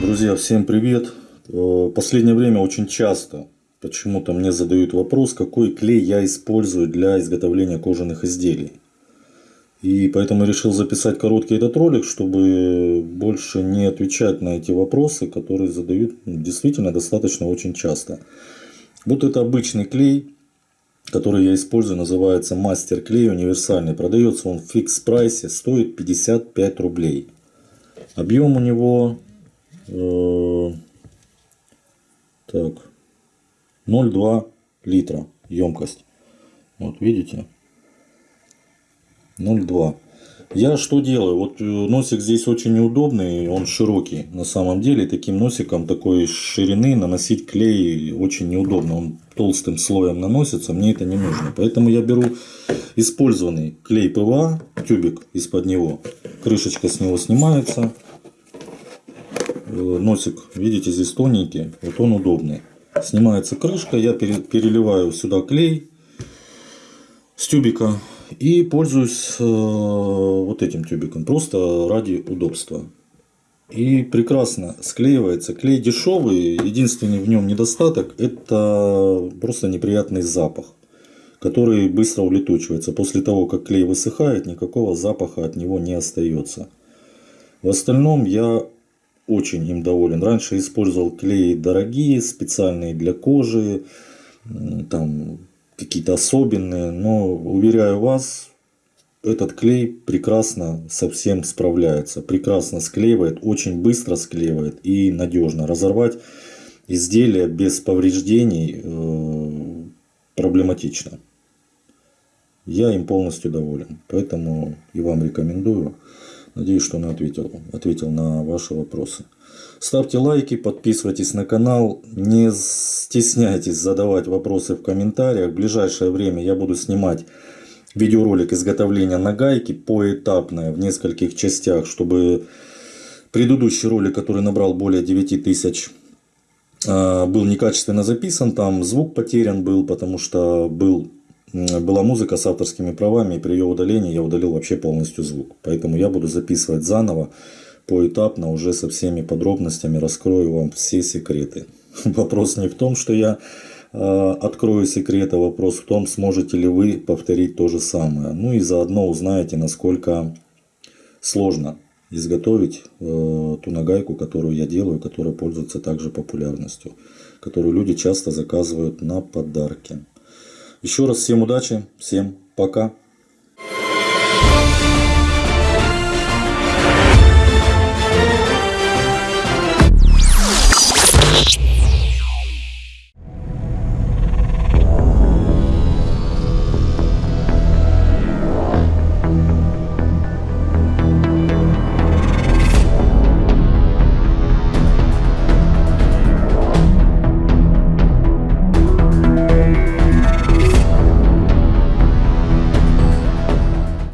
Друзья, всем привет! В последнее время очень часто почему-то мне задают вопрос, какой клей я использую для изготовления кожаных изделий. И поэтому решил записать короткий этот ролик, чтобы больше не отвечать на эти вопросы, которые задают действительно достаточно очень часто. Вот это обычный клей, который я использую, называется мастер клей универсальный. Продается он в фикс прайсе, стоит 55 рублей. Объем у него э, так 0,2 литра емкость. Вот видите? 0,2. Я что делаю? Вот э, носик здесь очень неудобный, он широкий на самом деле. Таким носиком такой ширины наносить клей очень неудобно. Он толстым слоем наносится, мне это не нужно. Поэтому я беру использованный клей ПВА, тюбик из-под него. Крышечка с него снимается. Э, носик, видите, здесь тоненький, вот он удобный. Снимается крышка, я переливаю сюда клей с тюбика и пользуюсь э, вот этим тюбиком, просто ради удобства. И прекрасно склеивается. Клей дешевый, единственный в нем недостаток это просто неприятный запах, который быстро улетучивается. После того, как клей высыхает, никакого запаха от него не остается. В остальном я очень им доволен. Раньше использовал клеи дорогие, специальные для кожи, там какие-то особенные, но уверяю вас, этот клей прекрасно совсем справляется, прекрасно склеивает, очень быстро склеивает и надежно. Разорвать изделие без повреждений э, проблематично. Я им полностью доволен, поэтому и вам рекомендую. Надеюсь, что он ответил, ответил на ваши вопросы. Ставьте лайки, подписывайтесь на канал. Не стесняйтесь задавать вопросы в комментариях. В ближайшее время я буду снимать видеоролик изготовления нагайки поэтапное в нескольких частях, чтобы предыдущий ролик, который набрал более 9 тысяч, а, был некачественно записан, там звук потерян был, потому что был была музыка с авторскими правами, и при ее удалении я удалил вообще полностью звук. Поэтому я буду записывать заново, поэтапно, уже со всеми подробностями, раскрою вам все секреты. Вопрос не в том, что я э, открою секреты, вопрос в том, сможете ли вы повторить то же самое. Ну и заодно узнаете, насколько сложно изготовить э, ту нагайку, которую я делаю, которая пользуется также популярностью, которую люди часто заказывают на подарки. Еще раз всем удачи, всем пока.